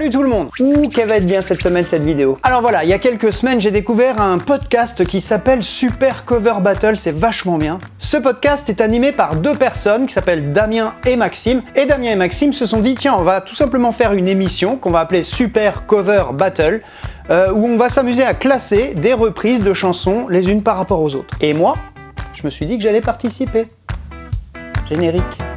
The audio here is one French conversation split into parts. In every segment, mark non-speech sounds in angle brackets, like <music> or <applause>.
Salut tout le monde Ouh, qu'elle va être bien cette semaine cette vidéo Alors voilà, il y a quelques semaines, j'ai découvert un podcast qui s'appelle Super Cover Battle, c'est vachement bien. Ce podcast est animé par deux personnes qui s'appellent Damien et Maxime. Et Damien et Maxime se sont dit, tiens, on va tout simplement faire une émission qu'on va appeler Super Cover Battle, euh, où on va s'amuser à classer des reprises de chansons les unes par rapport aux autres. Et moi, je me suis dit que j'allais participer. Générique.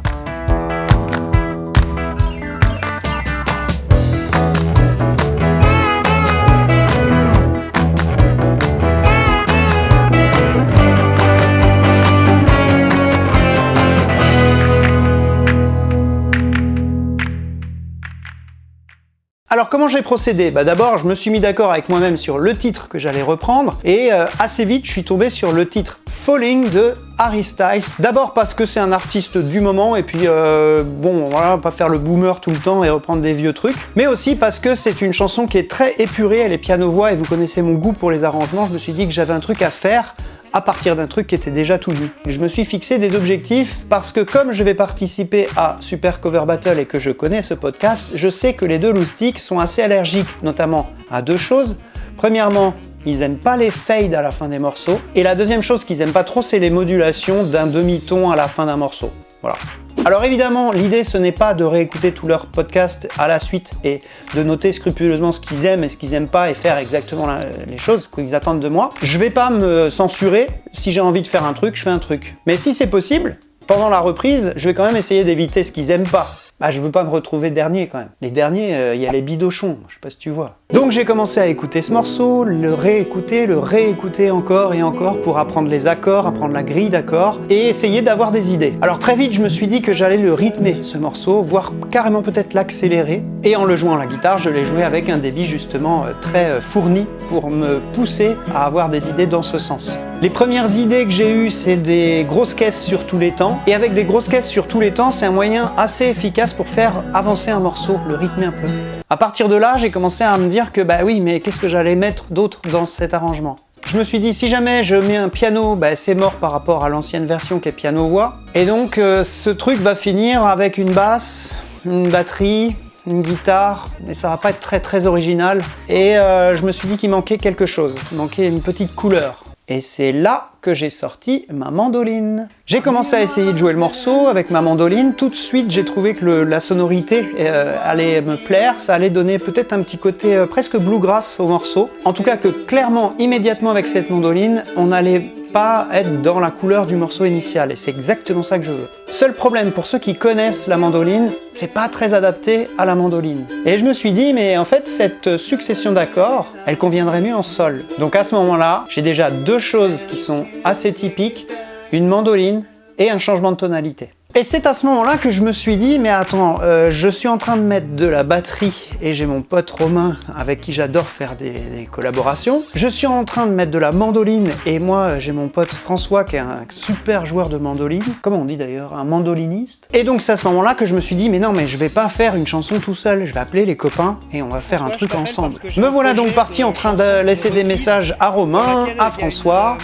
Alors comment j'ai procédé? Bah, D'abord je me suis mis d'accord avec moi-même sur le titre que j'allais reprendre et euh, assez vite je suis tombé sur le titre Falling de Harry Styles. D'abord parce que c'est un artiste du moment et puis euh, bon voilà pas faire le boomer tout le temps et reprendre des vieux trucs mais aussi parce que c'est une chanson qui est très épurée, elle est piano-voix et vous connaissez mon goût pour les arrangements, je me suis dit que j'avais un truc à faire à partir d'un truc qui était déjà tout vu. Je me suis fixé des objectifs parce que comme je vais participer à Super Cover Battle et que je connais ce podcast, je sais que les deux loustiques sont assez allergiques, notamment à deux choses. Premièrement, ils aiment pas les fades à la fin des morceaux. Et la deuxième chose qu'ils aiment pas trop, c'est les modulations d'un demi-ton à la fin d'un morceau. Voilà. Alors évidemment, l'idée ce n'est pas de réécouter tous leurs podcasts à la suite et de noter scrupuleusement ce qu'ils aiment et ce qu'ils n'aiment pas et faire exactement les choses qu'ils attendent de moi. Je vais pas me censurer, si j'ai envie de faire un truc, je fais un truc. Mais si c'est possible, pendant la reprise, je vais quand même essayer d'éviter ce qu'ils aiment pas. Bah je veux pas me retrouver dernier quand même. Les derniers, euh, il y a les bidochons, je sais pas si tu vois. Donc j'ai commencé à écouter ce morceau, le réécouter, le réécouter encore et encore pour apprendre les accords, apprendre la grille d'accords et essayer d'avoir des idées. Alors très vite je me suis dit que j'allais le rythmer ce morceau, voire carrément peut-être l'accélérer. Et en le jouant à la guitare, je l'ai joué avec un débit justement euh, très euh, fourni pour me pousser à avoir des idées dans ce sens. Les premières idées que j'ai eues, c'est des grosses caisses sur tous les temps. Et avec des grosses caisses sur tous les temps, c'est un moyen assez efficace pour faire avancer un morceau, le rythmer un peu. À partir de là, j'ai commencé à me dire que bah oui, mais qu'est-ce que j'allais mettre d'autre dans cet arrangement? Je me suis dit, si jamais je mets un piano, bah, c'est mort par rapport à l'ancienne version qui est piano-voix. Et donc, euh, ce truc va finir avec une basse, une batterie, une guitare, mais ça va pas être très très original. Et euh, je me suis dit qu'il manquait quelque chose, il manquait une petite couleur. Et c'est là que j'ai sorti ma mandoline. J'ai commencé à essayer de jouer le morceau avec ma mandoline. Tout de suite, j'ai trouvé que la sonorité euh, allait me plaire. Ça allait donner peut-être un petit côté euh, presque bluegrass au morceau. En tout cas que clairement, immédiatement avec cette mandoline, on allait pas être dans la couleur du morceau initial et c'est exactement ça que je veux. Seul problème pour ceux qui connaissent la mandoline, c'est pas très adapté à la mandoline. Et je me suis dit, mais en fait, cette succession d'accords, elle conviendrait mieux en sol. Donc à ce moment-là, j'ai déjà deux choses qui sont assez typiques, une mandoline et un changement de tonalité. Et c'est à ce moment-là que je me suis dit, mais attends, euh, je suis en train de mettre de la batterie et j'ai mon pote Romain avec qui j'adore faire des, collaborations. Je suis en train de mettre de la mandoline et moi j'ai mon pote François qui est un super joueur de mandoline. Comment on dit d'ailleurs Un mandoliniste. Et donc c'est à ce moment-là que je me suis dit, mais non, mais je vais pas faire une chanson tout seul. Je vais appeler les copains et on va faire un truc ensemble. Me voilà donc parti en train de laisser des messages à Romain, à François,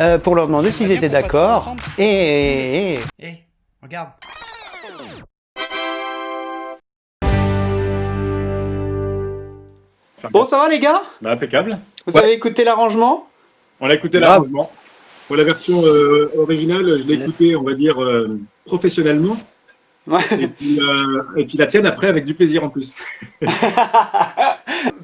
euh, pour leur demander s'ils étaient d'accord. et... Regarde. Bon, ça va les gars? Bah, Impeccable. Vous avez écouté l'arrangement? On a écouté l'arrangement. Pour la version euh, originale, je l'ai écouté, on va dire, euh, professionnellement. Ouais. Et, puis, euh, et puis la tienne après avec du plaisir en plus. <laughs>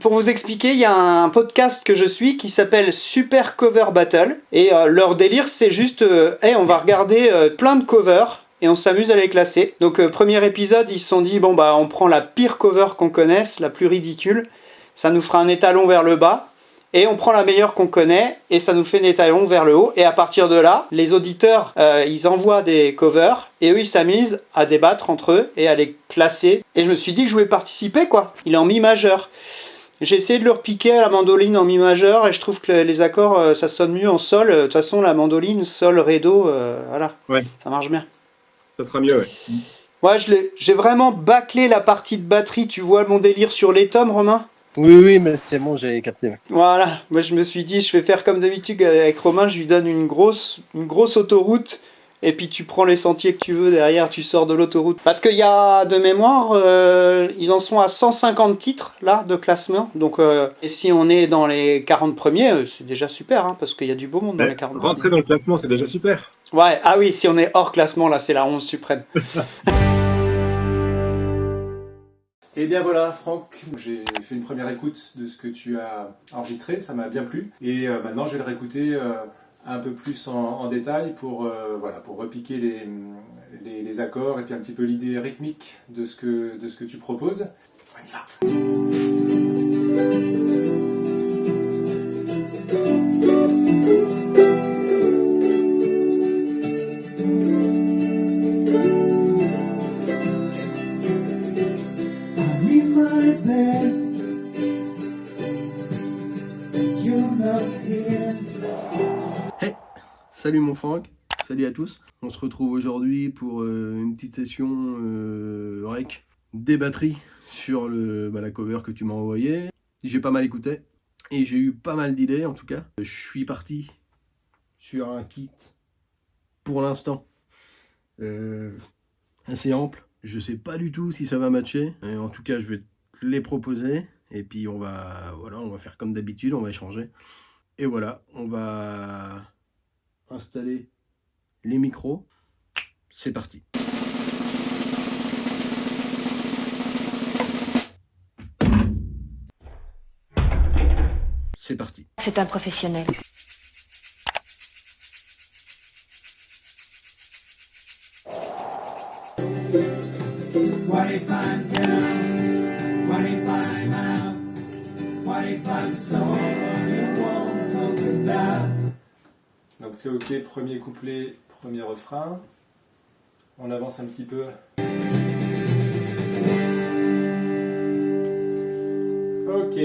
Pour vous expliquer, il y a un podcast que je suis qui s'appelle Super Cover Battle. Et leur délire, c'est juste, hey, on va regarder plein de covers et on s'amuse à les classer. Donc euh, premier épisode, ils se sont dit, bon bah on prend la pire cover qu'on connaisse, la plus ridicule, ça nous fera un étalon vers le bas, et on prend la meilleure qu'on connaît, et ça nous fait un étalon vers le haut, et à partir de là, les auditeurs, euh, ils envoient des covers, et eux ils s'amusent à débattre entre eux, et à les classer, et je me suis dit que je voulais participer quoi, il est en mi majeur. J'ai essayé de leur piquer à la mandoline en mi majeur et je trouve que les accords euh, ça sonne mieux en sol. De toute façon la mandoline, sol, ré, do, voilà, ouais. ça marche bien ça sera mieux, ouais. Ouais, j'ai vraiment bâclé la partie de batterie. Tu vois mon délire sur les tomes, Romain? Oui, oui, mais c'est bon, j'ai capté. Voilà, moi je me suis dit, je vais faire comme d'habitude avec Romain, je lui donne une grosse, une grosse autoroute. et puis tu prends les sentiers que tu veux derrière, tu sors de l'autoroute. Parce qu'il y a de mémoire, euh, ils en sont à 150 titres là de classement. Donc, euh, et si on est dans les 40 premiers, euh, c'est déjà super, hein, parce qu'il y a du beau monde dans les 40 premiers. Rentrer dans le classement, c'est déjà super. Ouais, ah oui, si on est hors classement, là, c'est la 11 suprême. <laughs> Et bien voilà, Franck, j'ai fait une première écoute de ce que tu as enregistré, ça m'a bien plu. Et maintenant, je vais le réécouter un peu plus en, détail pour, euh, voilà, pour repiquer les, les, accords et puis un petit peu l'idée rythmique de ce, que, de ce que tu proposes. On y va Salut mon Franck, salut à tous. On se retrouve aujourd'hui pour euh, une petite session euh, rec des batteries sur le, bah, la cover que tu m'as envoyé. J'ai pas mal écouté et j'ai eu pas mal d'idées en tout cas. Je suis parti sur un kit pour l'instant euh, assez ample. Je sais pas du tout si ça va matcher. en tout cas, je vais te les proposer et puis on va, voilà, on va faire comme d'habitude, on va échanger. Et voilà, on va installer les micros. C'est parti. C'est parti. C'est un professionnel. Donc c'est ok, premier couplet, premier refrain. On avance un petit peu. Ok.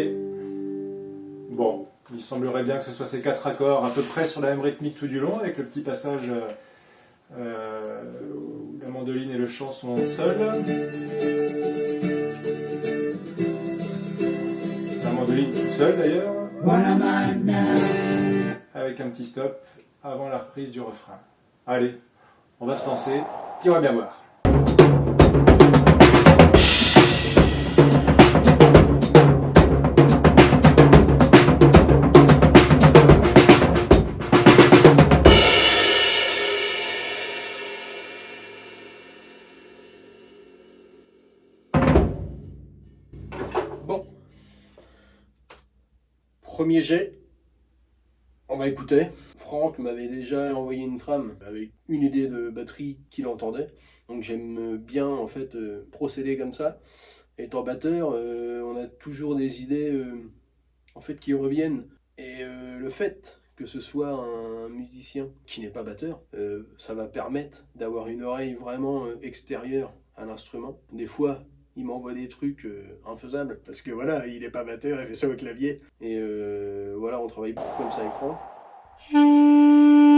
Bon, il semblerait bien que ce soit ces quatre accords à peu près sur la même rythmique tout du long, avec le petit passage euh, où la mandoline et le chant sont seuls. La mandoline toute seule d'ailleurs. Avec un petit stop avant la reprise du refrain. Allez, on va se lancer, on va bien voir? Bon. Premier jet. On va écouter. Franck m'avait déjà envoyé une trame avec une idée de batterie qu'il entendait. Donc j'aime bien en fait euh, procéder comme ça. Étant batteur, euh, on a toujours des idées euh, en fait qui reviennent. Et le fait que ce soit un musicien qui n'est pas batteur, ça va permettre d'avoir une oreille vraiment extérieure à l'instrument. Des fois, il m'envoie des trucs infaisables parce que voilà, il n'est pas batteur, il fait ça au clavier. Et voilà, on travaille beaucoup comme ça avec Franck. うん。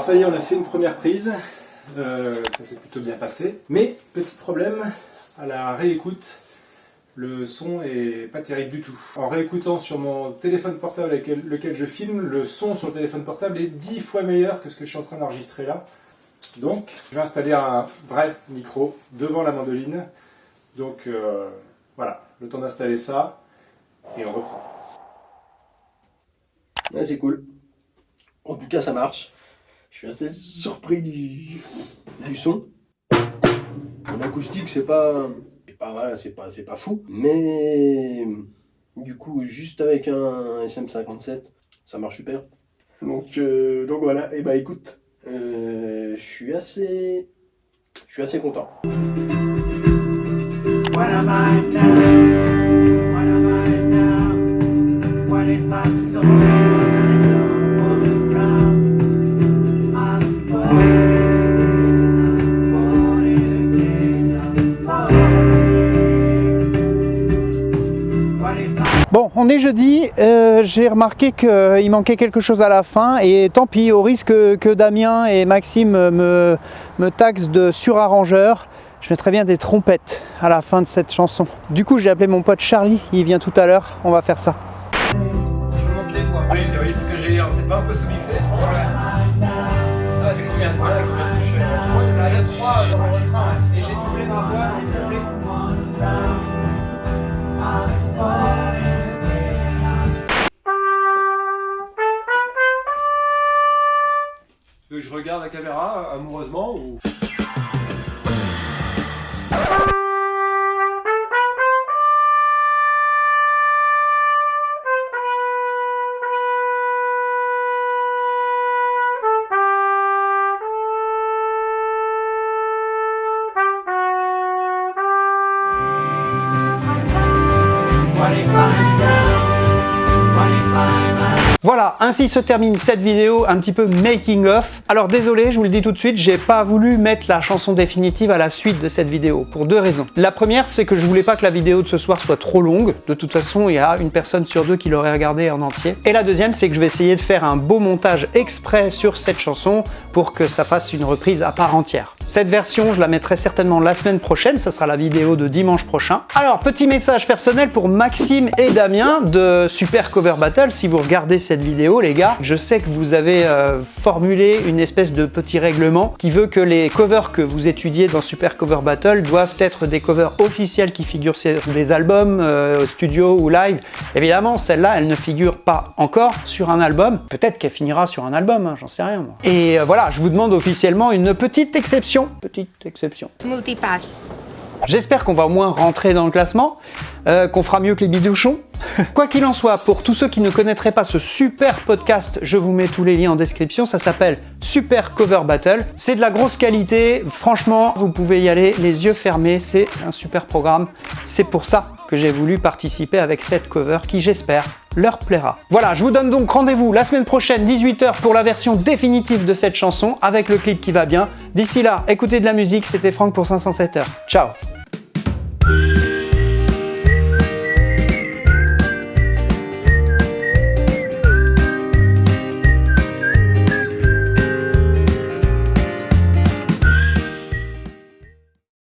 Ça y est, on a fait une première prise. Euh, ça s'est plutôt bien passé. Mais, petit problème, à la réécoute, le son est pas terrible du tout. En réécoutant sur mon téléphone portable avec lequel je filme, le son sur le téléphone portable est 10 fois meilleur que ce que je suis en train d'enregistrer là. Donc, je vais installer un vrai micro devant la mandoline. Donc, euh, voilà, le temps d'installer ça, et on reprend. c'est cool. En tout cas, ça marche. Je suis assez surpris du, du son. En acoustique, c'est pas, pas, voilà, c'est pas, pas fou. Mais du coup, juste avec un SM57, ça marche super. Donc, euh, donc voilà, et bah écoute, Euh, je suis assez... Je suis assez content. What am I now? What am I now? What if I'm jeudi, euh, j'ai remarqué qu'il manquait quelque chose à la fin et tant pis, au risque que Damien et Maxime me, taxent de surarrangeur, je mettrais bien des trompettes à la fin de cette chanson. Du coup, j'ai appelé mon pote Charlie, il vient tout à l'heure, on va faire ça. Je. Je regarde la caméra amoureusement ou... Voilà, ainsi se termine cette vidéo un petit peu making of. Alors désolé, je vous le dis tout de suite, j'ai pas voulu mettre la chanson définitive à la suite de cette vidéo, pour deux raisons. La première, c'est que je voulais pas que la vidéo de ce soir soit trop longue. De toute façon, il y a une personne sur deux qui l'aurait regardée en entier. Et la deuxième, c'est que je vais essayer de faire un beau montage exprès sur cette chanson pour que ça fasse une reprise à part entière. Cette version, je la mettrai certainement la semaine prochaine, ça sera la vidéo de dimanche prochain. Alors, petit message personnel pour Maxime et Damien de Super Cover Battle. Si vous regardez cette vidéo, les gars, je sais que vous avez euh, formulé une espèce de petit règlement qui veut que les covers que vous étudiez dans Super Cover Battle doivent être des covers officiels qui figurent sur des albums, euh, studio ou live. Évidemment, celle-là, elle ne figure pas encore sur un album. Peut-être qu'elle finira sur un album, hein, j'en sais rien moi. Et euh, voilà, je vous demande officiellement une petite exception. Petite exception. Multipass. J'espère qu'on va au moins rentrer dans le classement, euh, qu'on fera mieux que les bidouchons. <laughs> Quoi qu'il en soit, pour tous ceux qui ne connaîtraient pas ce super podcast, je vous mets tous les liens en description, ça s'appelle Super Cover Battle. C'est de la grosse qualité, franchement, vous pouvez y aller les yeux fermés, c'est un super programme. C'est pour ça que j'ai voulu participer avec cette cover qui, j'espère, leur plaira. Voilà, je vous donne donc rendez-vous la semaine prochaine, 18h, pour la version définitive de cette chanson, avec le clip qui va bien. D'ici là, écoutez de la musique, c'était Franck pour 507 heures. Ciao